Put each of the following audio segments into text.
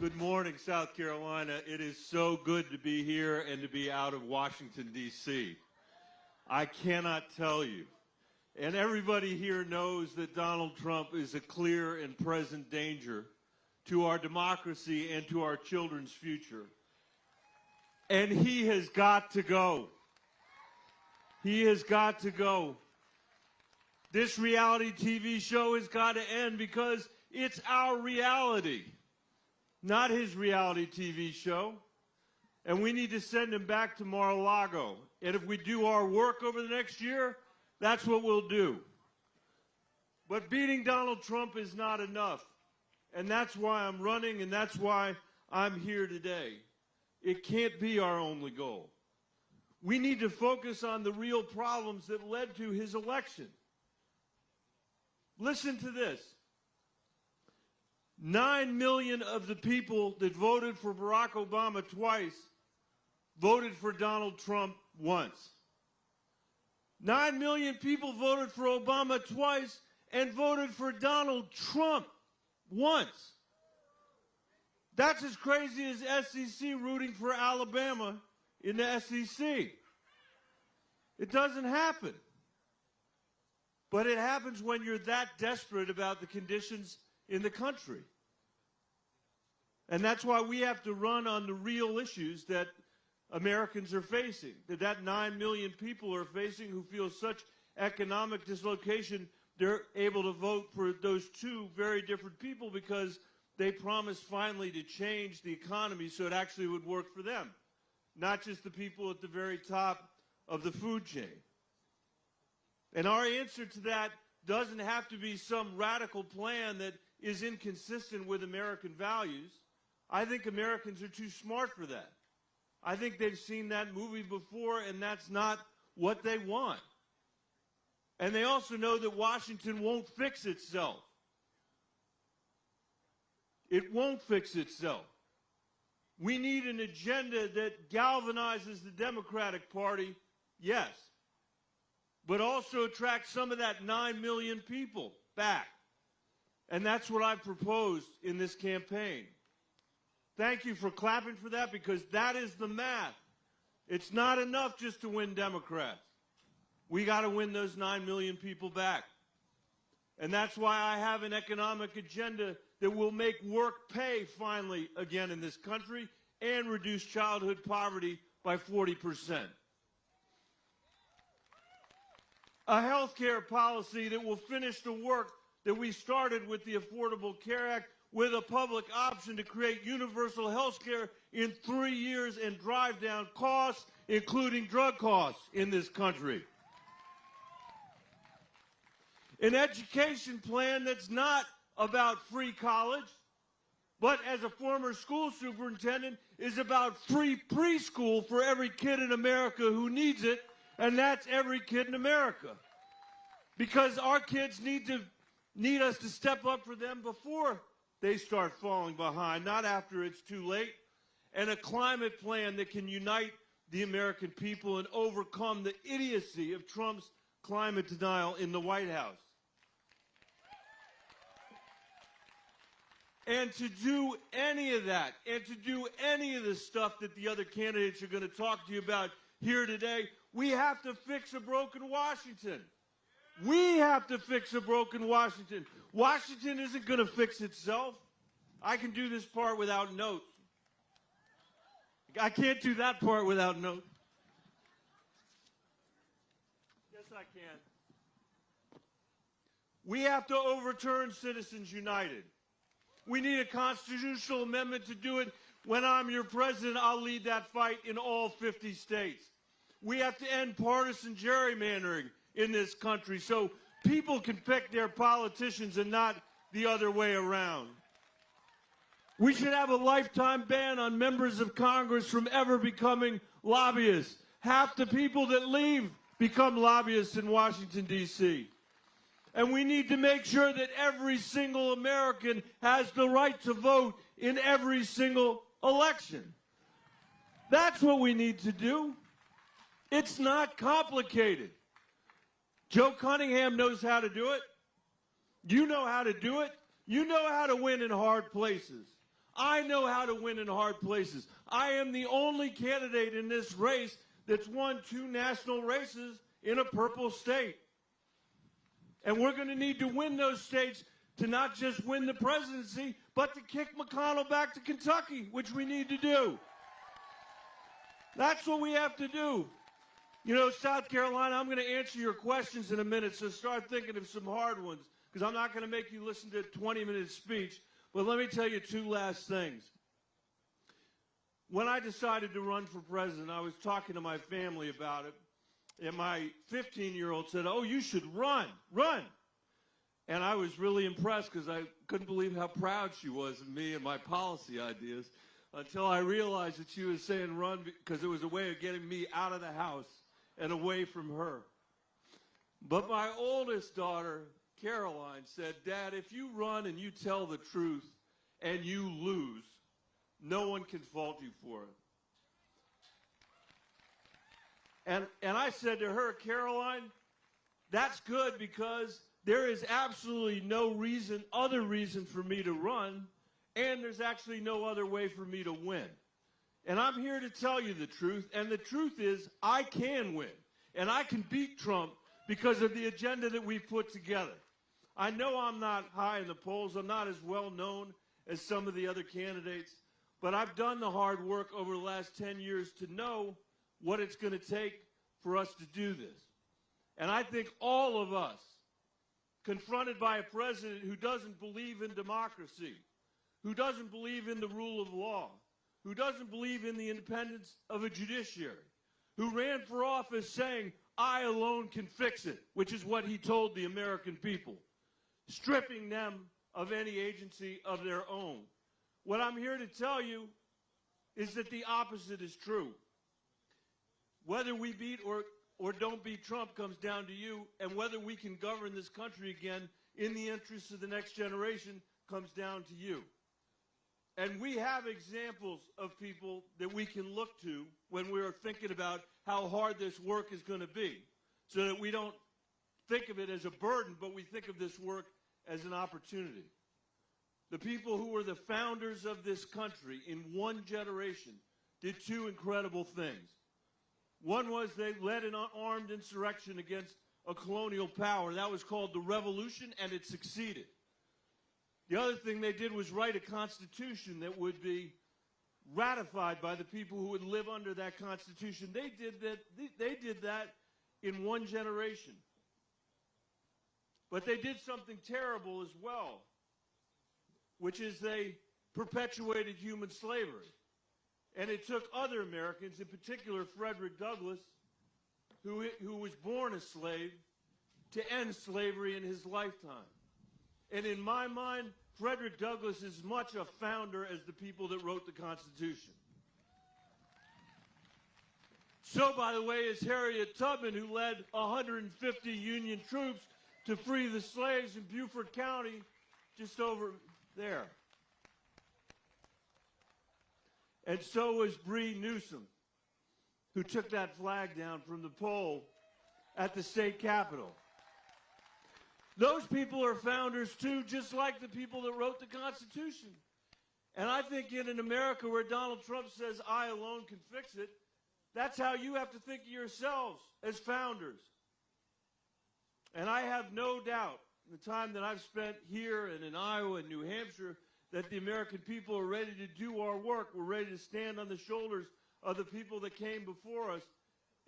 Good morning, South Carolina. It is so good to be here and to be out of Washington, D.C. I cannot tell you. And everybody here knows that Donald Trump is a clear and present danger to our democracy and to our children's future. And he has got to go. He has got to go. This reality TV show has got to end because it's our reality, not his reality TV show. And we need to send him back to Mar-a-Lago. And if we do our work over the next year, that's what we'll do. But beating Donald Trump is not enough. And that's why I'm running, and that's why I'm here today. It can't be our only goal. We need to focus on the real problems that led to his election. Listen to this. Nine million of the people that voted for Barack Obama twice voted for Donald Trump once. Nine million people voted for Obama twice and voted for Donald Trump once. That's as crazy as SEC rooting for Alabama in the SEC. It doesn't happen. But it happens when you're that desperate about the conditions in the country. And that's why we have to run on the real issues that Americans are facing, that that 9 million people are facing who feel such economic dislocation, they're able to vote for those two very different people because they promised finally to change the economy so it actually would work for them, not just the people at the very top of the food chain. And our answer to that doesn't have to be some radical plan that is inconsistent with American values. I think Americans are too smart for that. I think they've seen that movie before, and that's not what they want. And they also know that Washington won't fix itself. It won't fix itself. We need an agenda that galvanizes the Democratic Party, yes, but also attracts some of that 9 million people back. And that's what I've proposed in this campaign. Thank you for clapping for that because that is the math. It's not enough just to win Democrats. We got to win those 9 million people back. And that's why I have an economic agenda that will make work pay finally again in this country and reduce childhood poverty by 40%. A health care policy that will finish the work that we started with the Affordable Care Act with a public option to create universal health care in three years and drive down costs, including drug costs in this country. An education plan that's not about free college, but as a former school superintendent, is about free preschool for every kid in America who needs it, and that's every kid in America. Because our kids need to need us to step up for them before they start falling behind, not after it's too late. And a climate plan that can unite the American people and overcome the idiocy of Trump's climate denial in the White House. And to do any of that, and to do any of the stuff that the other candidates are going to talk to you about here today, we have to fix a broken Washington. We have to fix a broken Washington. Washington isn't going to fix itself. I can do this part without notes. I can't do that part without notes. Yes, I can. We have to overturn Citizens United. We need a constitutional amendment to do it. When I'm your president, I'll lead that fight in all 50 states. We have to end partisan gerrymandering in this country so people can pick their politicians and not the other way around. We should have a lifetime ban on members of Congress from ever becoming lobbyists. Half the people that leave become lobbyists in Washington, D.C. And we need to make sure that every single American has the right to vote in every single election. That's what we need to do. It's not complicated. Joe Cunningham knows how to do it. You know how to do it. You know how to win in hard places. I know how to win in hard places. I am the only candidate in this race that's won two national races in a purple state. And we're going to need to win those states to not just win the presidency, but to kick McConnell back to Kentucky, which we need to do. That's what we have to do. You know, South Carolina, I'm going to answer your questions in a minute, so start thinking of some hard ones, because I'm not going to make you listen to a 20 minute speech. But let me tell you two last things. When I decided to run for president, I was talking to my family about it, and my 15 year old said, Oh, you should run, run. And I was really impressed because I couldn't believe how proud she was of me and my policy ideas until I realized that she was saying run because it was a way of getting me out of the house and away from her. But my oldest daughter, Caroline, said, Dad, if you run and you tell the truth and you lose, no one can fault you for it. And, and I said to her, Caroline, that's good because there is absolutely no reason, other reason for me to run, and there's actually no other way for me to win. And I'm here to tell you the truth, and the truth is I can win, and I can beat Trump because of the agenda that we've put together. I know I'm not high in the polls, I'm not as well known as some of the other candidates, but I've done the hard work over the last 10 years to know what it's going to take for us to do this. And I think all of us, confronted by a president who doesn't believe in democracy, who doesn't believe in the rule of law, who doesn't believe in the independence of a judiciary, who ran for office saying, I alone can fix it, which is what he told the American people, stripping them of any agency of their own. What I'm here to tell you is that the opposite is true. Whether we beat or or don't beat Trump comes down to you, and whether we can govern this country again in the interests of the next generation comes down to you. And we have examples of people that we can look to when we're thinking about how hard this work is going to be, so that we don't think of it as a burden, but we think of this work as an opportunity. The people who were the founders of this country in one generation did two incredible things. One was they led an armed insurrection against a colonial power. That was called the Revolution, and it succeeded. The other thing they did was write a constitution that would be ratified by the people who would live under that constitution. They did that, they did that in one generation. But they did something terrible as well, which is they perpetuated human slavery. And it took other Americans, in particular Frederick Douglass, who, who was born a slave, to end slavery in his lifetime. And in my mind, Frederick Douglass is much a founder as the people that wrote the Constitution. So, by the way, is Harriet Tubman, who led 150 Union troops to free the slaves in Beaufort County, just over there. And so was Bree Newsom, who took that flag down from the pole at the state capitol. Those people are founders too, just like the people that wrote the Constitution. And I think in an America where Donald Trump says, I alone can fix it, that's how you have to think of yourselves as founders. And I have no doubt, in the time that I've spent here and in Iowa and New Hampshire, that the American people are ready to do our work. We're ready to stand on the shoulders of the people that came before us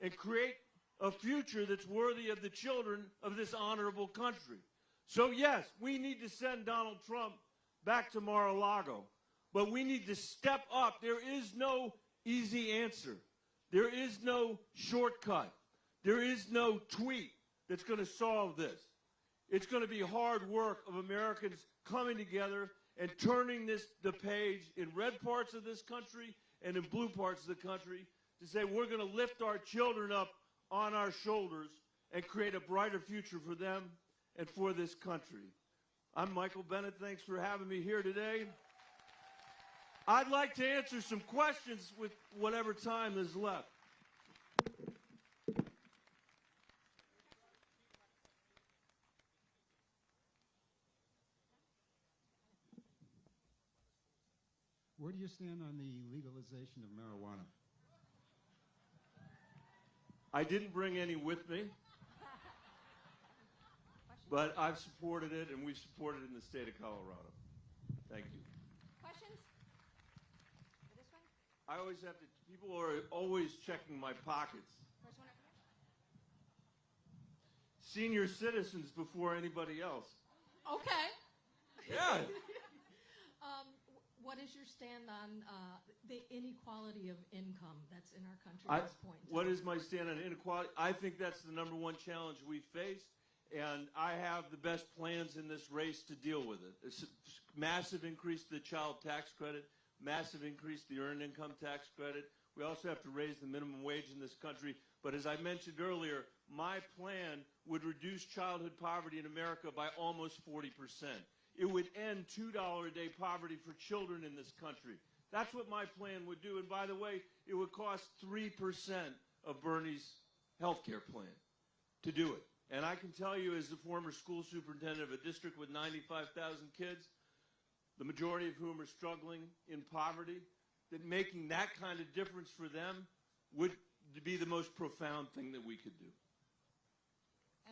and create a future that's worthy of the children of this honorable country. So, yes, we need to send Donald Trump back to Mar a Lago, but we need to step up. There is no easy answer, there is no shortcut, there is no tweet that's going to solve this. It's going to be hard work of Americans coming together and turning this the page in red parts of this country and in blue parts of the country to say we're going to lift our children up on our shoulders and create a brighter future for them and for this country. I'm Michael Bennet. Thanks for having me here today. I'd like to answer some questions with whatever time is left. Where do you stand on the legalization of marijuana? I didn't bring any with me, but I've supported it, and we've supported it in the state of Colorado. Thank you. Questions? For this one? I always have to. People are always checking my pockets. First one here? Senior citizens before anybody else. Okay. Yeah. Is your stand on uh, the inequality of income that's in our country I, at this point? what is my stand on inequality? I think that's the number one challenge we face, and I have the best plans in this race to deal with it. A s- massive increase to the child tax credit, massive increase to the earned income tax credit. We also have to raise the minimum wage in this country. But as I mentioned earlier, my plan would reduce childhood poverty in America by almost 40 percent. It would end $2 a day poverty for children in this country. That's what my plan would do. And by the way, it would cost 3% of Bernie's health care plan to do it. And I can tell you, as the former school superintendent of a district with 95,000 kids, the majority of whom are struggling in poverty, that making that kind of difference for them would be the most profound thing that we could do.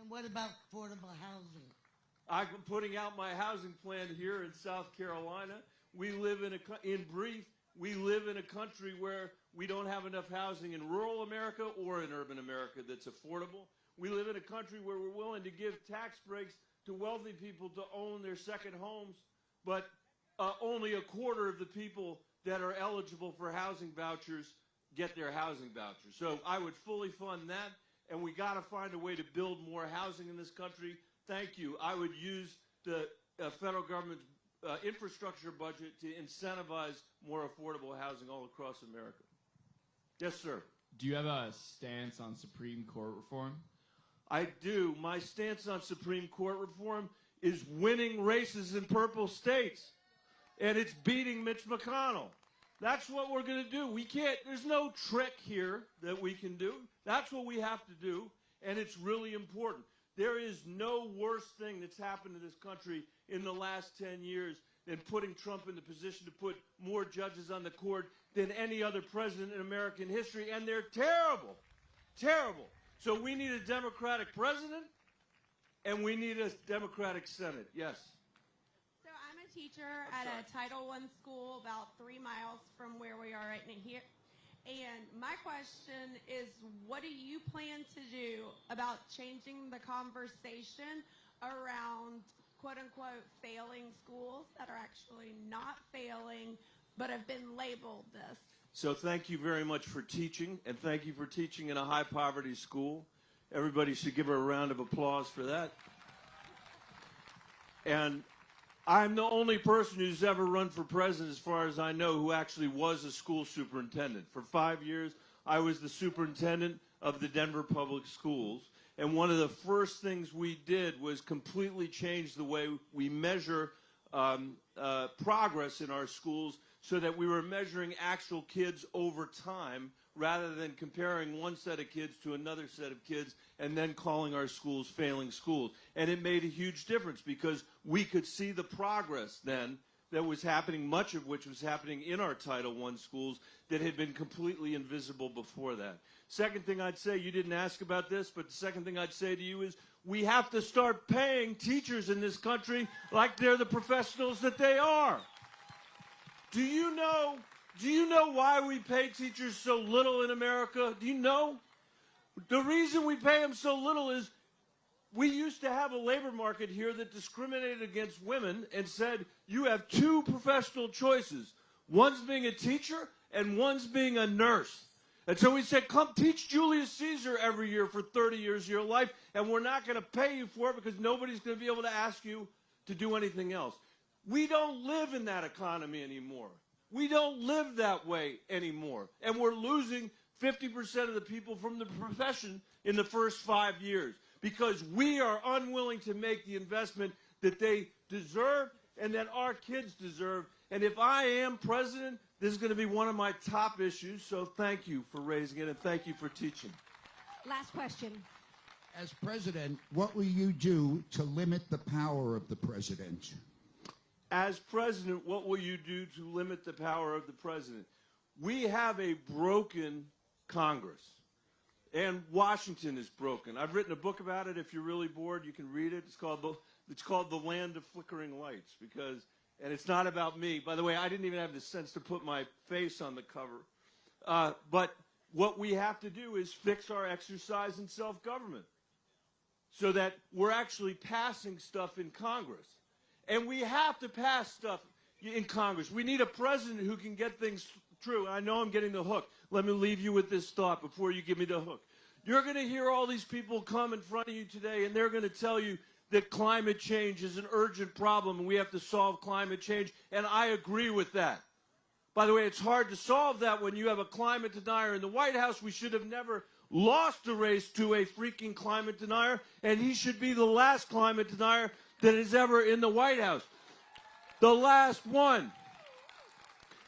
And what about affordable housing? I'm putting out my housing plan here in South Carolina. We live in a, in brief, we live in a country where we don't have enough housing in rural America or in urban America that's affordable. We live in a country where we're willing to give tax breaks to wealthy people to own their second homes, but uh, only a quarter of the people that are eligible for housing vouchers get their housing vouchers. So I would fully fund that, and we got to find a way to build more housing in this country. Thank you. I would use the uh, federal government's uh, infrastructure budget to incentivize more affordable housing all across America. Yes, sir. Do you have a stance on Supreme Court reform? I do. My stance on Supreme Court reform is winning races in purple states, and it's beating Mitch McConnell. That's what we're going to do. We can't, there's no trick here that we can do. That's what we have to do, and it's really important. There is no worse thing that's happened to this country in the last 10 years than putting Trump in the position to put more judges on the court than any other president in American history, and they're terrible. Terrible. So we need a Democratic president, and we need a Democratic Senate. Yes. So I'm a teacher at a Title I school about three miles from where we are right now here. And my question is, what do you plan to do about changing the conversation around quote unquote failing schools that are actually not failing but have been labeled this? So thank you very much for teaching, and thank you for teaching in a high poverty school. Everybody should give her a round of applause for that. And I'm the only person who's ever run for president, as far as I know, who actually was a school superintendent. For five years, I was the superintendent of the Denver Public Schools. And one of the first things we did was completely change the way we measure um, uh, progress in our schools so that we were measuring actual kids over time rather than comparing one set of kids to another set of kids and then calling our schools failing schools. And it made a huge difference because we could see the progress then that was happening, much of which was happening in our Title I schools that had been completely invisible before that. Second thing I'd say, you didn't ask about this, but the second thing I'd say to you is we have to start paying teachers in this country like they're the professionals that they are. Do you know? Do you know why we pay teachers so little in America? Do you know? The reason we pay them so little is we used to have a labor market here that discriminated against women and said you have two professional choices. One's being a teacher and one's being a nurse. And so we said, come teach Julius Caesar every year for 30 years of your life, and we're not going to pay you for it because nobody's going to be able to ask you to do anything else. We don't live in that economy anymore. We don't live that way anymore. And we're losing 50% of the people from the profession in the first five years because we are unwilling to make the investment that they deserve and that our kids deserve. And if I am president, this is going to be one of my top issues. So thank you for raising it and thank you for teaching. Last question. As president, what will you do to limit the power of the president? as president, what will you do to limit the power of the president? We have a broken Congress. And Washington is broken. I've written a book about it. If you're really bored, you can read it. It's called the it's called The Land of Flickering Lights because and it's not about me. By the way, I didn't even have the sense to put my face on the cover. Uh, but what we have to do is fix our exercise in self-government so that we're actually passing stuff in Congress. And we have to pass stuff in Congress. We need a president who can get things true. I know I'm getting the hook. Let me leave you with this thought before you give me the hook. You're going to hear all these people come in front of you today, and they're going to tell you that climate change is an urgent problem and we have to solve climate change. And I agree with that. By the way, it's hard to solve that when you have a climate denier in the White House. We should have never lost the race to a freaking climate denier, and he should be the last climate denier that is ever in the White House. The last one.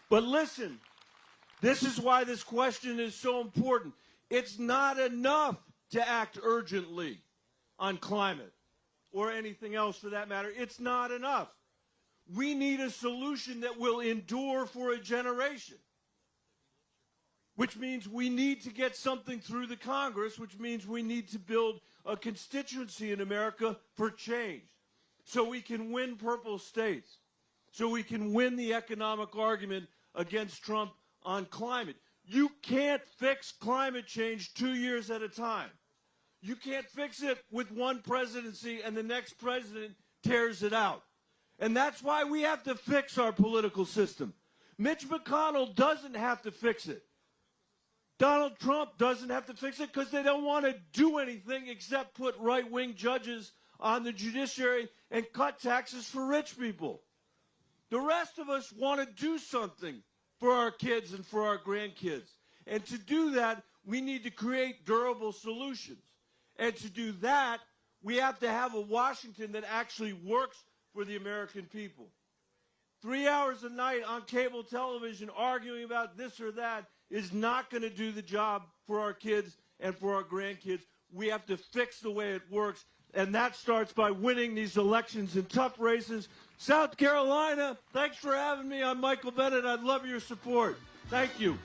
But listen, this is why this question is so important. It's not enough to act urgently on climate or anything else for that matter. It's not enough. We need a solution that will endure for a generation. Which means we need to get something through the Congress, which means we need to build a constituency in America for change. So we can win purple states. So we can win the economic argument against Trump on climate. You can't fix climate change two years at a time. You can't fix it with one presidency and the next president tears it out. And that's why we have to fix our political system. Mitch McConnell doesn't have to fix it. Donald Trump doesn't have to fix it because they don't want to do anything except put right wing judges on the judiciary and cut taxes for rich people. The rest of us want to do something for our kids and for our grandkids. And to do that, we need to create durable solutions. And to do that, we have to have a Washington that actually works for the American people. Three hours a night on cable television arguing about this or that is not going to do the job for our kids and for our grandkids. We have to fix the way it works, and that starts by winning these elections in tough races. South Carolina, thanks for having me. I'm Michael Bennet. I'd love your support. Thank you.